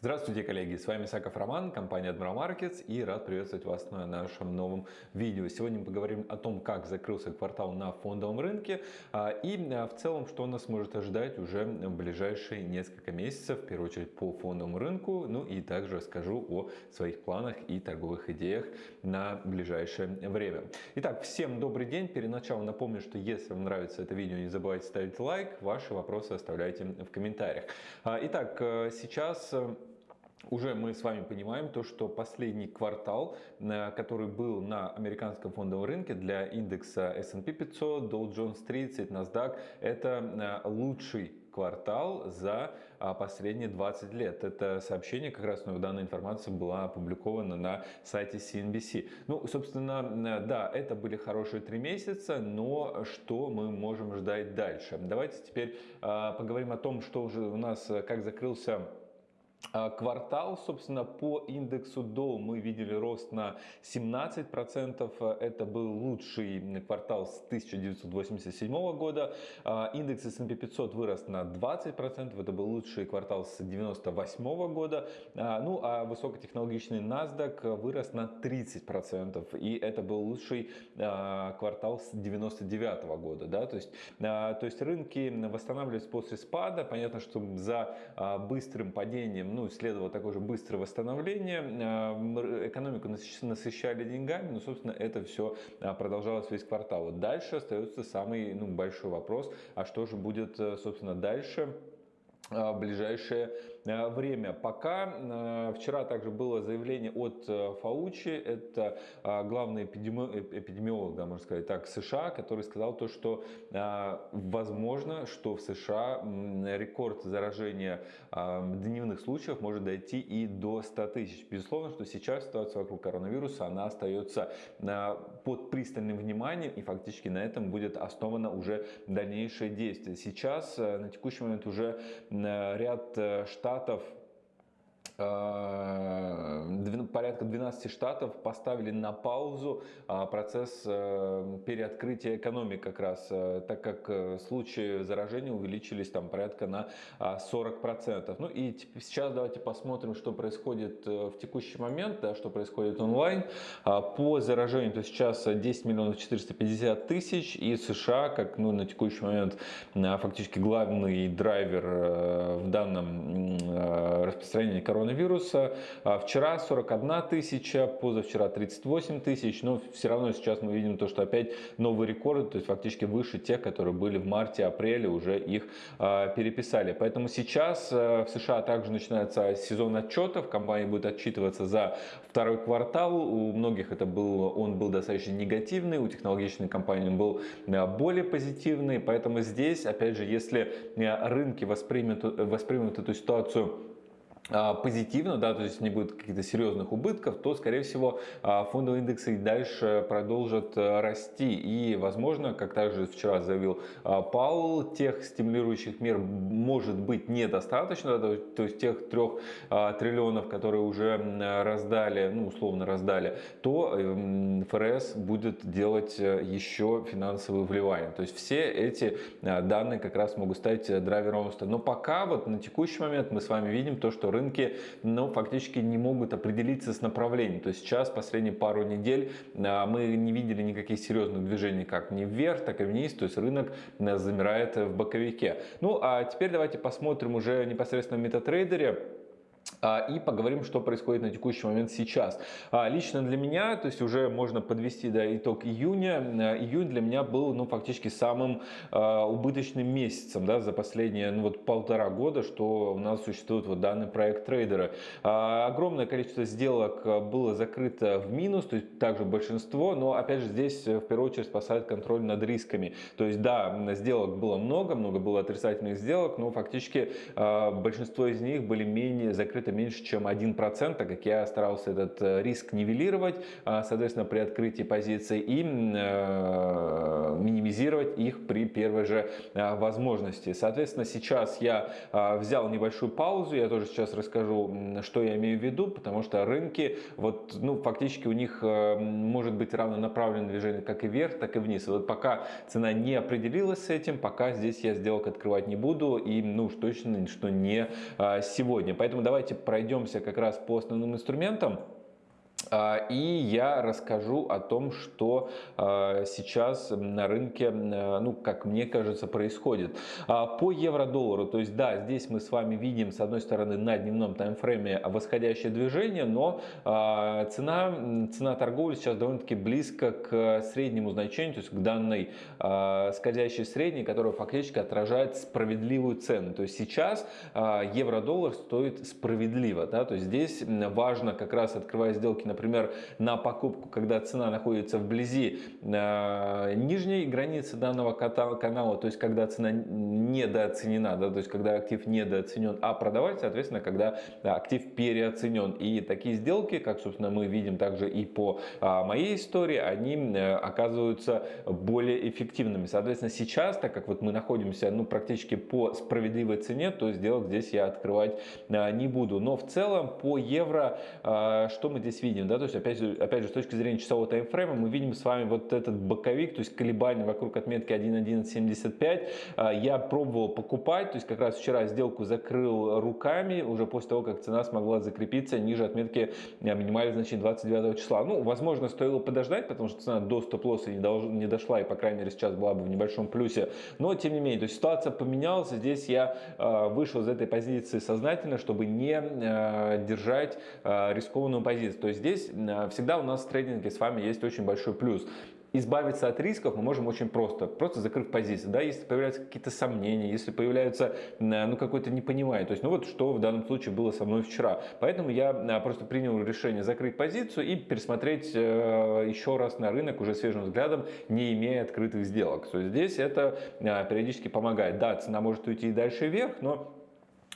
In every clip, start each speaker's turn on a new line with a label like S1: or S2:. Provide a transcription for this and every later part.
S1: Здравствуйте, коллеги! С вами Саков Роман, компания Admiral Markets и рад приветствовать вас на нашем новом видео. Сегодня мы поговорим о том, как закрылся квартал на фондовом рынке а, и а, в целом, что нас может ожидать уже в ближайшие несколько месяцев, в первую очередь по фондовому рынку, ну и также расскажу о своих планах и торговых идеях на ближайшее время. Итак, всем добрый день! Перед началом напомню, что если вам нравится это видео, не забывайте ставить лайк, ваши вопросы оставляйте в комментариях. А, итак, э, сейчас э, уже мы с вами понимаем то, что последний квартал, э, который был на американском фондовом рынке для индекса S&P 500, Dow Jones 30, NASDAQ, это э, лучший квартал за а, последние 20 лет. Это сообщение, как раз ну, данная информация была опубликована на сайте CNBC. Ну, собственно, э, да, это были хорошие три месяца, но что мы можем ждать дальше? Давайте теперь поговорим о том, что уже у нас, как закрылся квартал, собственно, по индексу Dow мы видели рост на 17%. Это был лучший квартал с 1987 года. А, индекс S&P 500 вырос на 20%. Это был лучший квартал с 1998 года. А, ну, а высокотехнологичный NASDAQ вырос на 30%. И это был лучший квартал с 1999 года. Да? То, есть, то есть рынки восстанавливались после спада. Понятно, что за быстрым падением ну, следовало такое же быстрое восстановление, экономику насыщали деньгами, но, собственно, это все а, продолжалось весь квартал. Вот дальше остается самый ну, большой вопрос, а что же будет, э, собственно, дальше? А, ближайшее а, время. Пока а, вчера также было заявление от э, Фаучи, это главный эпидемиолог, да, можно сказать так, США, который сказал то, что возможно, что в США рекорд заражения дневных случаев может дойти и до 100 тысяч. Безусловно, что сейчас ситуация вокруг коронавируса, она остается под пристальным вниманием и фактически на этом будет основано уже дальнейшее действие. Сейчас э, на текущий момент уже ряд э, штатов Э, порядка 12 штатов поставили на паузу а, процесс э, переоткрытия экономик как раз, э, так как случаи заражения увеличились там порядка на 40%. А, ну и сейчас давайте посмотрим, что происходит в текущий момент, да, что происходит онлайн. А, по заражению, то сейчас 10 миллионов 450 тысяч и США, как ну, на текущий момент фактически главный драйвер в данном распространении коронавируса, коронавируса. А вчера 41 тысяча, позавчера 38 тысяч, но все равно сейчас мы видим то, что опять новый рекорд, то есть фактически выше тех, которые были в марте-апреле, уже их а, переписали. Поэтому сейчас а, в США также начинается сезон отчетов, компания будет отчитываться за второй квартал, у многих это был, он был достаточно негативный, у технологичной компании он был более позитивный, поэтому здесь, опять же, если рынки воспримут, воспримут эту ситуацию позитивно, да, то есть не будет каких-то серьезных убытков, то, скорее всего, а, фондовые индексы и дальше продолжат э, расти. И, возможно, как также вчера заявил а, Паул, тех стимулирующих мер может быть недостаточно, то есть тех трех триллионов, которые уже раздали, ну, условно раздали, то эм, ФРС будет делать э, еще финансовые вливания. То есть все эти данные как раз могут стать драйвером роста. Но пока вот на текущий момент мы с вами видим то, что рынки ну, фактически не могут определиться с направлением. То есть сейчас, последние пару недель, а, мы не видели никаких серьезных движений как ни вверх, так и вниз. То есть рынок а, замирает в боковике. Ну а теперь давайте посмотрим уже непосредственно в метатрейдере. А, и поговорим, что происходит на текущий момент сейчас. А, лично для меня, то есть уже можно подвести да, итог июня. А, июнь для меня был ну, фактически самым убыточным месяцем да, за последние ну, вот, полтора года, что у нас существует вот данный проект трейдера. Огромное количество сделок было закрыто в минус, то есть также большинство, но опять же здесь в первую очередь спасает контроль над рисками. То есть да, сделок было много, много было отрицательных сделок, но фактически большинство из них были менее закрыты это меньше, чем 1%, так как я старался этот э, риск нивелировать, а, соответственно, при открытии позиций и э, минимизировать их при первой же э, возможности. Соответственно, сейчас я взял небольшую паузу, я тоже сейчас расскажу, что я имею в виду, потому что рынки, вот, ну, фактически у них может быть равнонаправленное движение как и вверх, так и вниз. Вот пока цена не определилась с этим, пока здесь я сделок открывать не буду, и, ну, точно, что не сегодня. Поэтому давайте давайте пройдемся как раз по основным инструментам. А, и я расскажу о том, что а, сейчас на рынке, ну, как мне кажется, происходит. А, по евро-доллару, то есть, да, здесь мы с вами видим, с одной стороны, на дневном таймфрейме восходящее движение, но цена, цена торговли сейчас довольно-таки близко к среднему значению, то есть к данной скользящей средней, которая фактически отражает справедливую цену. То есть сейчас евро-доллар стоит справедливо, да, то есть здесь важно как раз открывая сделки, например, на покупку, когда цена находится вблизи э, нижней границы данного канала, то есть когда цена недооценена, да, то есть когда актив недооценен, а продавать, соответственно, когда актив переоценен. И такие сделки, как, собственно, мы видим также и по а, моей истории, они э, оказываются более эффективными. Соответственно, сейчас, так как вот мы находимся ну, практически по справедливой цене, то сделок здесь я открывать э, не буду. Но в целом по евро, что мы здесь видим? Видим, да, то есть опять же, опять же с точки зрения часового таймфрейма мы видим с вами вот этот боковик, то есть колебания вокруг отметки 1.1175. А, я пробовал покупать, то есть как раз вчера сделку закрыл руками, уже после того, как цена смогла закрепиться ниже отметки а, минимальной значения 29 числа. Ну, возможно, стоило подождать, потому что цена до стоп-лосса не, не дошла и, по крайней мере, сейчас была бы в небольшом плюсе. Но, тем не менее, то есть ситуация поменялась, здесь я э, вышел из этой позиции сознательно, чтобы не держать рискованную позицию. То есть здесь э, всегда у нас в трейдинге с вами есть очень большой плюс избавиться от рисков мы можем очень просто, просто закрыв позиции. Да, если появляются какие-то сомнения, если появляется э, ну, какое-то непонимание. То есть, ну вот что в данном случае было со мной вчера. Поэтому я э, просто принял решение закрыть позицию и пересмотреть еще раз на рынок уже свежим взглядом, не имея открытых сделок. То есть здесь это периодически помогает. Да, цена может уйти и дальше вверх, но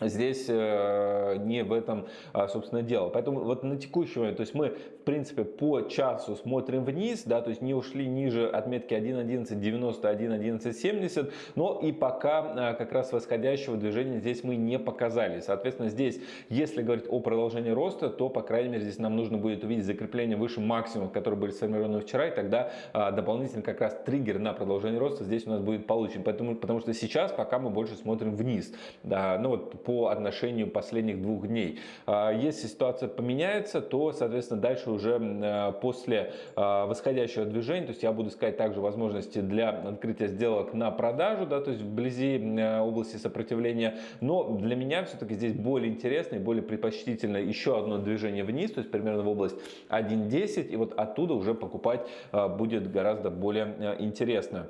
S1: Здесь э, не в этом, а, собственно, дело. Поэтому вот на текущий момент, то есть мы, в принципе, по часу смотрим вниз, да, то есть не ушли ниже отметки 1.11.90, 1.11.70, но и пока а, как раз восходящего движения здесь мы не показали. Соответственно, здесь, если говорить о продолжении роста, то, по крайней мере, здесь нам нужно будет увидеть закрепление выше максимумов, которые были сформированы вчера, и тогда а, дополнительно как раз триггер на продолжение роста здесь у нас будет получен. Поэтому, потому что сейчас пока мы больше смотрим вниз. Да, ну вот по отношению последних двух дней. А, если ситуация поменяется, то, соответственно, дальше уже а, после а, восходящего движения, то есть я буду искать также возможности для открытия сделок на продажу, да, то есть вблизи области сопротивления. Но для меня все-таки здесь более интересно и более предпочтительно еще одно движение вниз, то есть примерно в область 1.10, и вот оттуда уже покупать будет гораздо более интересно.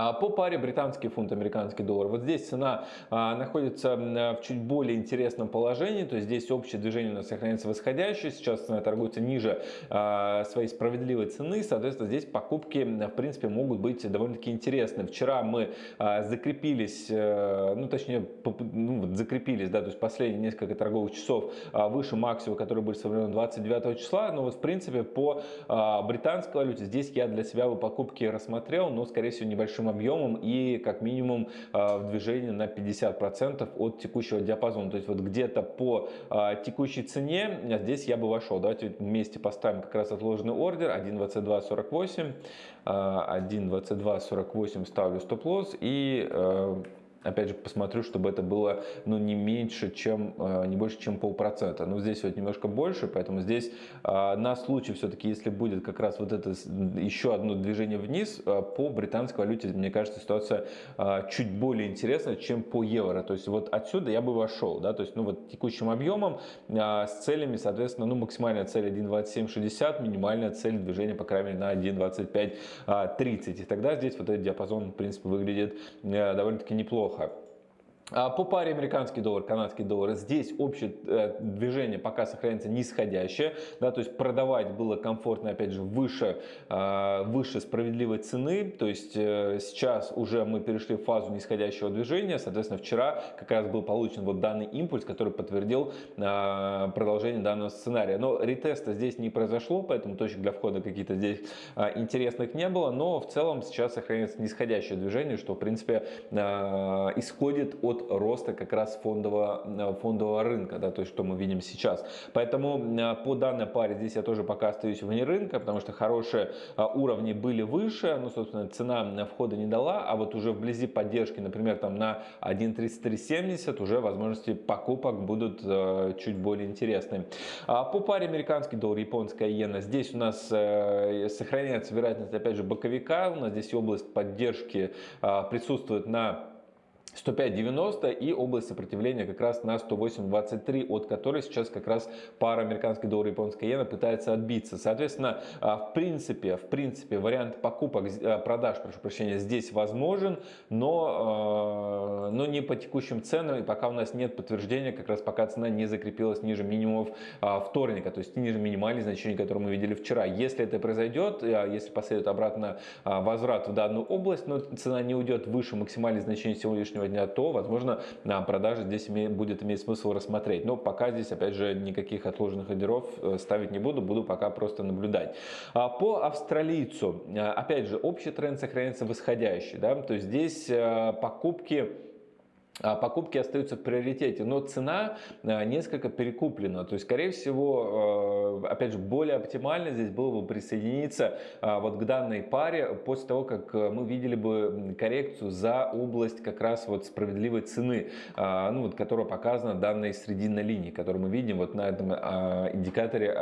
S1: А по паре британский фунт, американский доллар. Вот здесь цена а, находится в чуть более интересном положении. То есть здесь общее движение у нас сохраняется восходящее. Сейчас цена торгуется ниже а, своей справедливой цены. Соответственно, здесь покупки в принципе могут быть довольно-таки интересны. Вчера мы закрепились, э, ну точнее ну, закрепились, да, то есть последние несколько торговых часов выше максимума, который был сформирован 29 числа. Но вот в принципе по британской валюте здесь я для себя бы покупки рассмотрел, но скорее всего небольшим объемом и как минимум а, в движении на 50% от текущего диапазона. То есть вот где-то по а, текущей цене здесь я бы вошел. Давайте вместе поставим как раз отложенный ордер 1.2248. 1.2248 ставлю стоп-лосс и опять же, посмотрю, чтобы это было ну, не меньше, чем, э, не больше, чем полпроцента. Но здесь вот немножко больше, поэтому здесь э, на случай все-таки, если будет как раз вот это еще одно движение вниз, э, по британской валюте, мне кажется, ситуация чуть более интересная, чем по евро. То есть вот отсюда я бы вошел, да, то есть ну вот текущим объемом с целями, соответственно, ну максимальная цель 1.2760, минимальная цель движения, по крайней мере, на 1.2530. И тогда здесь вот этот диапазон, в принципе, выглядит довольно-таки неплохо. А по паре американский доллар, канадский доллар, здесь общее э, движение пока сохраняется нисходящее, да, то есть продавать было комфортно, опять же, выше, а, выше справедливой цены, то есть э, сейчас уже мы перешли в фазу нисходящего движения, соответственно, вчера как раз был получен вот данный импульс, который подтвердил а, продолжение данного сценария. Но ретеста здесь не произошло, поэтому точек для входа какие-то здесь интересных не было, но в целом сейчас сохраняется нисходящее движение, что, в принципе, исходит от от роста как раз фондового, фондового рынка, да, то есть что мы видим сейчас. Поэтому по данной паре здесь я тоже пока остаюсь вне рынка, потому что хорошие уровни были выше, ну, собственно, цена входа не дала, а вот уже вблизи поддержки, например, там на 1.3370 уже возможности покупок будут чуть более интересны. По паре американский доллар, японская иена, здесь у нас э, сохраняется вероятность, опять же, боковика, у нас здесь область поддержки присутствует на 105.90 и область сопротивления как раз на 108.23, от которой сейчас как раз пара американский доллар и японская иена пытается отбиться. Соответственно, а, в принципе, в принципе, вариант покупок, а, продаж, прошу прощения, здесь возможен, но, а, но не по текущим ценам, и пока у нас нет подтверждения, как раз пока цена не закрепилась ниже минимумов вторника, то есть ниже минимальных значений, которые мы видели вчера. Если это произойдет, если последует обратно возврат в данную область, но цена не уйдет выше максимальных значений сегодняшнего дня, то, возможно, продажи здесь будет иметь смысл рассмотреть. Но пока здесь, опять же, никаких отложенных ордеров э, ставить не буду, буду пока просто наблюдать. А по австралийцу, э, опять же, общий тренд сохраняется восходящий. Да? То есть здесь э, покупки покупки остаются в приоритете, но цена а, несколько перекуплена. То есть, скорее всего, а, опять же, более оптимально здесь было бы присоединиться вот к данной паре после того, как мы видели бы коррекцию за область как раз вот справедливой цены, ну, вот, которая показана данной срединной линии, которую мы видим вот на этом индикаторе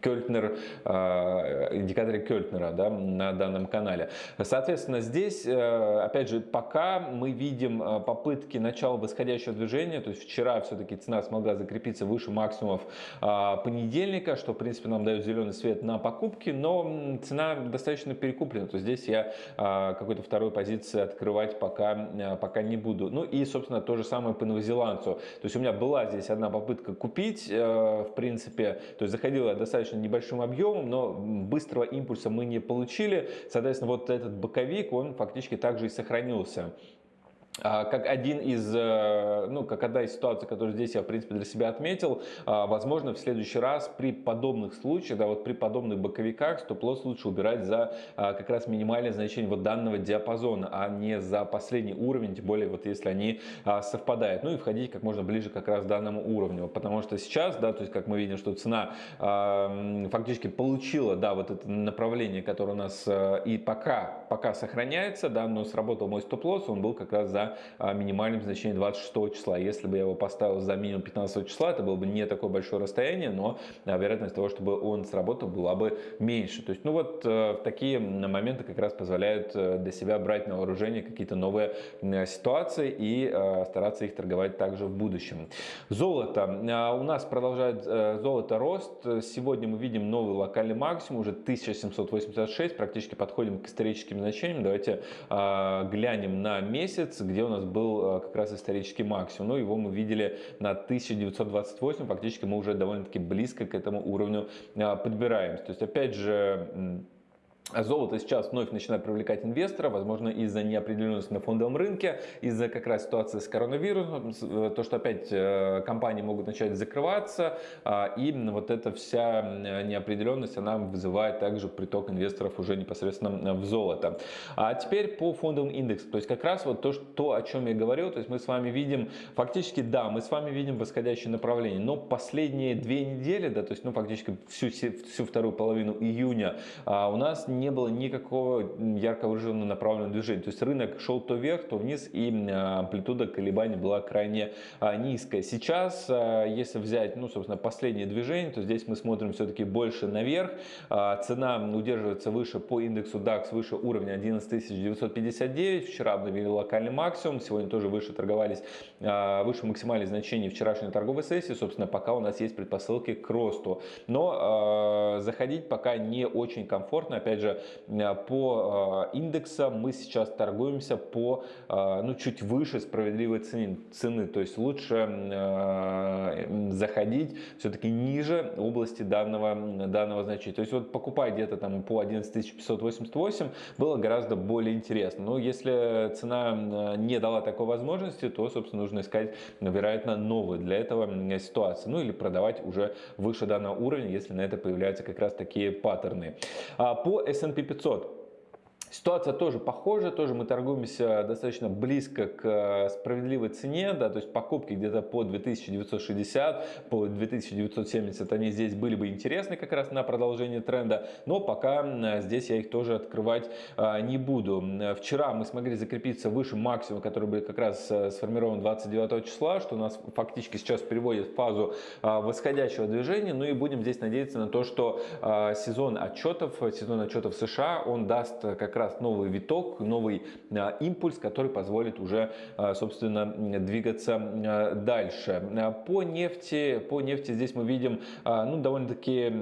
S1: Кёльтнер, а, индикаторе Кёльтнера да, на данном канале. Соответственно, здесь, э, опять же, пока мы видим э, попытки начала восходящего движения, то есть вчера все-таки цена смогла закрепиться выше максимумов а, понедельника, что, в принципе, нам дает зеленый свет на покупки, но цена достаточно перекуплена, то здесь я а, какой-то второй позиции открывать пока, э, пока не буду. Ну и, собственно, то же самое по новозеландцу. То есть у меня была здесь одна попытка купить, в принципе, то есть заходила достаточно достаточно небольшим объемом, но быстрого импульса мы не получили. Соответственно, вот этот боковик, он фактически также и сохранился. А, как один из, э, ну, как одна из ситуаций, которую здесь я, в принципе, для себя отметил, а, возможно, в следующий раз при подобных случаях, да, вот при подобных боковиках стоп-лосс лучше убирать за а, как раз минимальное значение вот данного диапазона, а не за последний уровень, тем более вот если они совпадают. Ну и входить как можно ближе как раз к данному уровню, потому что сейчас, да, то есть как мы видим, что цена фактически получила, да, вот это направление, которое у нас и пока, пока сохраняется, да, но сработал мой стоп-лосс, он был как раз за а, минимальным значением 26 числа. Если бы я его поставил за минимум 15 числа, это было бы не такое большое расстояние, но а, вероятность того, чтобы он сработал, была бы меньше. То есть, ну вот э, такие моменты как раз позволяют э, для себя брать на вооружение какие-то новые ситуации и э, стараться их торговать также в будущем. Золото. А, у нас продолжает золото рост. Сегодня мы видим новый локальный максимум, уже 1786, практически подходим к историческим значениям. Давайте глянем на месяц, где у нас был э, как раз исторический максимум. Но его мы видели на 1928, фактически мы уже довольно-таки близко к этому уровню э, подбираемся. То есть, опять же, золото сейчас вновь начинает привлекать инвестора, возможно, из-за неопределенности на фондовом рынке, из-за как раз ситуации с коронавирусом, э, то, что опять э, компании могут начать закрываться, а, и вот эта вся неопределенность, она вызывает также приток инвесторов уже непосредственно в золото. А теперь по фондовым индексам, то есть как раз вот то, что, о чем я говорил, то есть мы с вами видим, фактически, да, мы с вами видим восходящее направление, но последние две недели, да, то есть, ну, фактически всю, всю вторую половину июня а, у нас не было никакого ярко выраженного направленного движения. То есть рынок шел то вверх, то вниз, и а, амплитуда колебаний была крайне а, низкая. Сейчас, а, если взять, ну, собственно, последнее движение, то здесь мы смотрим все-таки больше наверх. Цена удерживается выше по индексу DAX, выше уровня 11959. Вчера обновили локальный максимум, сегодня тоже выше торговались, выше максимальных значений вчерашней торговой сессии. Собственно, пока у нас есть предпосылки к росту. Но заходить пока не очень комфортно. Опять же, же, э, по э, индексам мы сейчас торгуемся по э, ну, чуть выше справедливой цены, цены. То есть лучше заходить все-таки ниже области данного, данного значения. То есть вот покупать где-то там по 11588 было гораздо более интересно. Но если цена не дала такой возможности, то, собственно, нужно искать, вероятно, новые для этого ситуации. Ну или продавать уже выше данного уровня, если на это появляются как раз такие паттерны. А по S&P 500. Ситуация тоже похожа, тоже мы торгуемся достаточно близко к э, справедливой цене, да, то есть покупки где-то по 2960, по 2970, они здесь были бы интересны как раз на продолжение тренда, но пока здесь я их тоже открывать а, не буду. Вчера мы смогли закрепиться выше максимума, который был как раз э, сформирован 29 числа, что нас фактически сейчас переводит в фазу восходящего движения, ну и будем здесь надеяться на то, что сезон отчетов, сезон отчетов США, он даст как раз раз новый виток, новый а, импульс, который позволит уже, а, собственно, двигаться а, дальше. По нефти, по нефти здесь мы видим ну, довольно-таки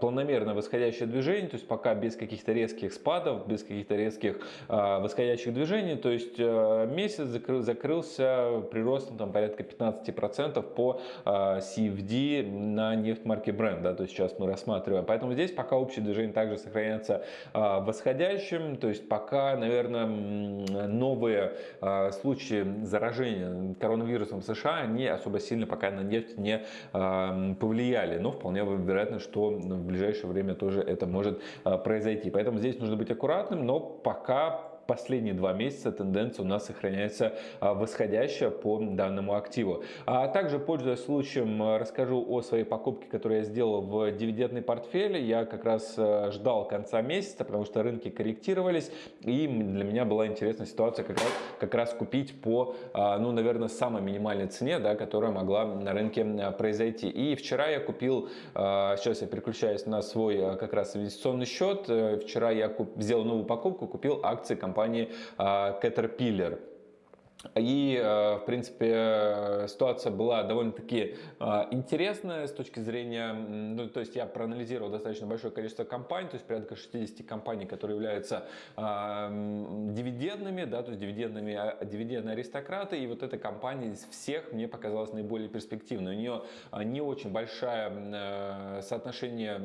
S1: планомерно восходящее движение, то есть пока без каких-то резких спадов, без каких-то резких восходящих движений, то есть месяц закрылся приростом там, порядка 15% по CFD на нефть марки Brent, да, то есть сейчас мы рассматриваем. Поэтому здесь пока общее движение также сохраняется восходящим, то есть пока, наверное, новые а, случаи заражения коронавирусом в США, они особо сильно пока на нефть не а, повлияли. Но вполне вероятно, что в ближайшее время тоже это может а, произойти. Поэтому здесь нужно быть аккуратным, но пока последние два месяца тенденция у нас сохраняется а, восходящая по данному активу. А также, пользуясь случаем, а, расскажу о своей покупке, которую я сделал в дивидендный портфель. Я как раз а, ждал конца месяца, потому что рынки корректировались, и для меня была интересная ситуация как раз, как раз купить по, ну, наверное, самой минимальной цене, да, которая могла на рынке произойти. И вчера я купил, сейчас я переключаюсь на свой как раз инвестиционный счет, вчера я куп, сделал новую покупку, купил акции компании компании Caterpillar. И, э, в принципе, ситуация была довольно-таки э, интересная с точки зрения, ну, то есть я проанализировал достаточно большое количество компаний, то есть порядка 60 компаний, которые являются э, дивидендными, да, то есть дивидендными, а, дивидендные аристократы, и вот эта компания из всех мне показалась наиболее перспективной. У нее не очень большое соотношение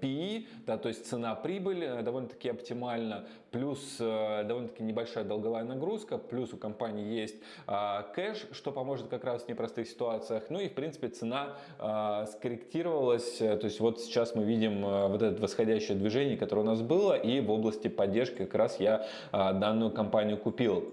S1: PE, да, то есть цена-прибыль довольно-таки оптимальна, плюс довольно-таки небольшая долговая нагрузка, плюс плюс у компании есть а, кэш, что поможет как раз в непростых ситуациях. Ну и в принципе цена а, скорректировалась, то есть вот сейчас мы видим а, вот это восходящее движение, которое у нас было, и в области поддержки как раз я данную компанию купил.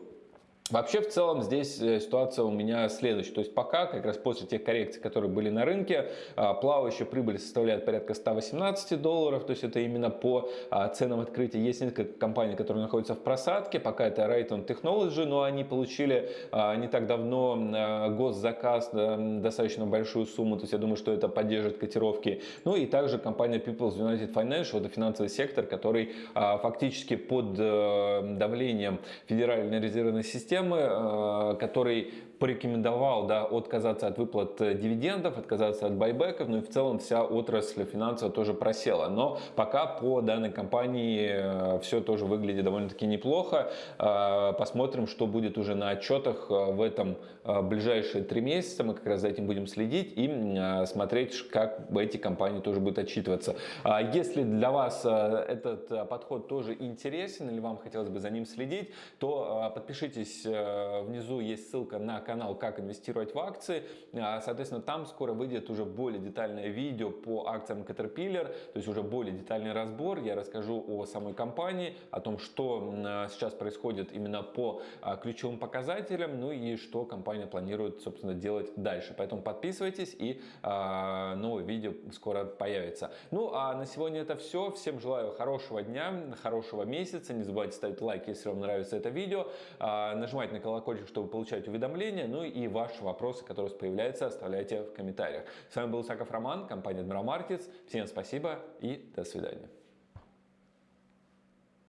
S1: Вообще, в целом, здесь э, ситуация у меня следующая. То есть пока, как раз после тех коррекций, которые были на рынке, а, плавающая прибыль составляет порядка 118 долларов. То есть это именно по а, ценам открытия. Есть несколько компаний, которые находятся в просадке. Пока это Raytheon Technology, но они получили а, не так давно госзаказ, достаточно большую сумму. То есть я думаю, что это поддержит котировки. Ну и также компания People's United Financial, это финансовый сектор, который фактически под э, давлением Федеральной резервной системы системы, э, который порекомендовал да, отказаться от выплат э, дивидендов, отказаться от байбеков, ну и в целом вся отрасль финансовая тоже просела. Но пока по данной компании э, все тоже выглядит довольно-таки неплохо. Посмотрим, что будет уже на отчетах в этом ближайшие три месяца. Мы как раз за этим будем следить и смотреть, как эти компании тоже будут отчитываться. А если для вас этот подход тоже интересен или вам хотелось бы за ним следить, то подпишитесь. Внизу есть ссылка на канал «Как инвестировать в акции». А, соответственно, там скоро выйдет уже более детальное видео по акциям Caterpillar, то есть уже более детальный разбор. Я расскажу о самой компании, о том, что сейчас происходит именно по ключевым показателям, ну и что компания планирует, собственно, делать дальше. Поэтому подписывайтесь и новое видео скоро появится. Ну а на сегодня это все. Всем желаю хорошего дня, хорошего месяца. Не забывайте ставить лайк, если вам нравится это видео. Нажимать на колокольчик, чтобы получать уведомления ну и ваши вопросы, которые появляются, оставляйте в комментариях. С вами был Саков Роман, компания Admiral Markets. Всем спасибо и до свидания.